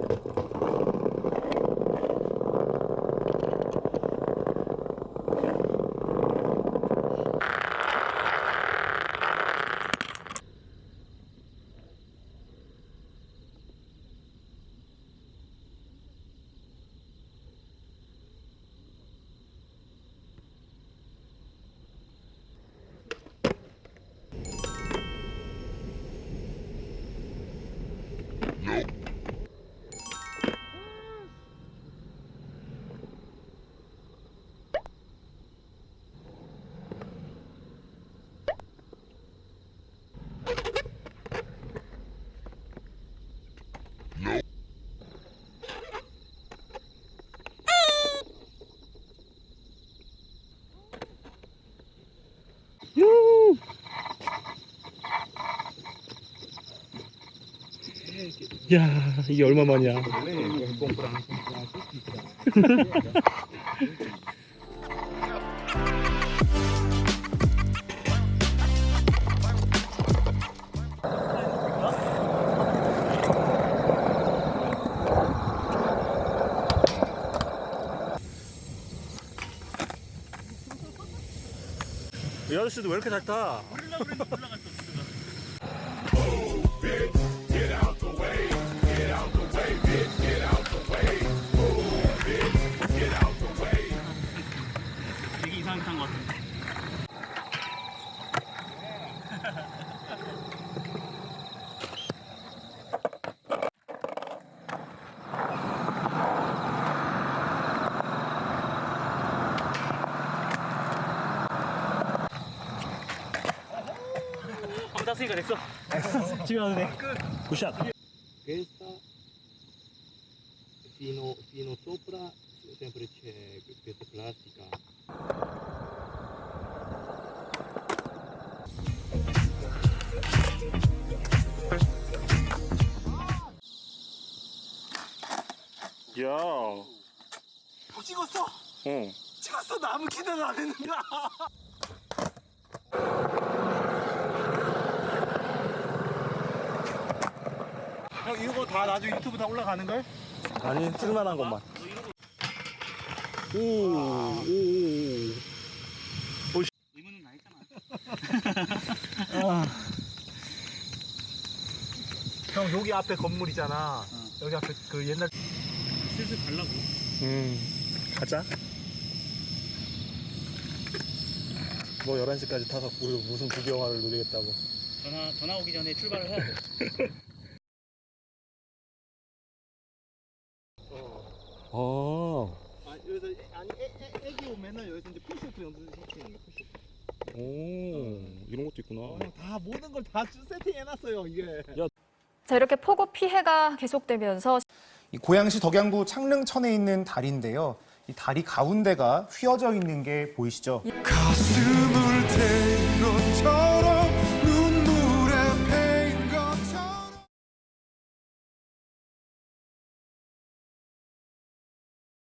あっ。 야 이게 얼마만이야 이 아저씨도 왜 이렇게 잘 타? 한번 땄으니까 됐어. 집에 가도 돼. 굿샷 questa fino, fino sopra sempre c'è questa plastica 야 찍었어. 어. 찍었어. 나무 기대도 안 했는데. 이거 다 나중에 유튜브 다 올라가는 걸? 아니 쓸만한 것만 오 오오 의문은 나 했잖아. 형 여기 앞에 건물이잖아. 여기 앞에 그 옛날 슬슬 가려고. 음 가자 뭐 11시까지 타서 무슨 부경화를 누리겠다고 전화 전화 오기 전에 출발을 해야 돼. 어. 아, 여기서 애- 아니 애, 애, 애기 오면은 여기서 이제 push off 연습 시키는 거 push off. 오 이런 것도 있구나 어, 형다 모든 걸 다 세팅 해놨어요 이게. 자, 이렇게 폭우 피해가 계속되면서 이 고양시 덕양구 창릉천에 있는 다리인데요. 이 다리 가운데가 휘어져 있는 게 보이시죠? 가슴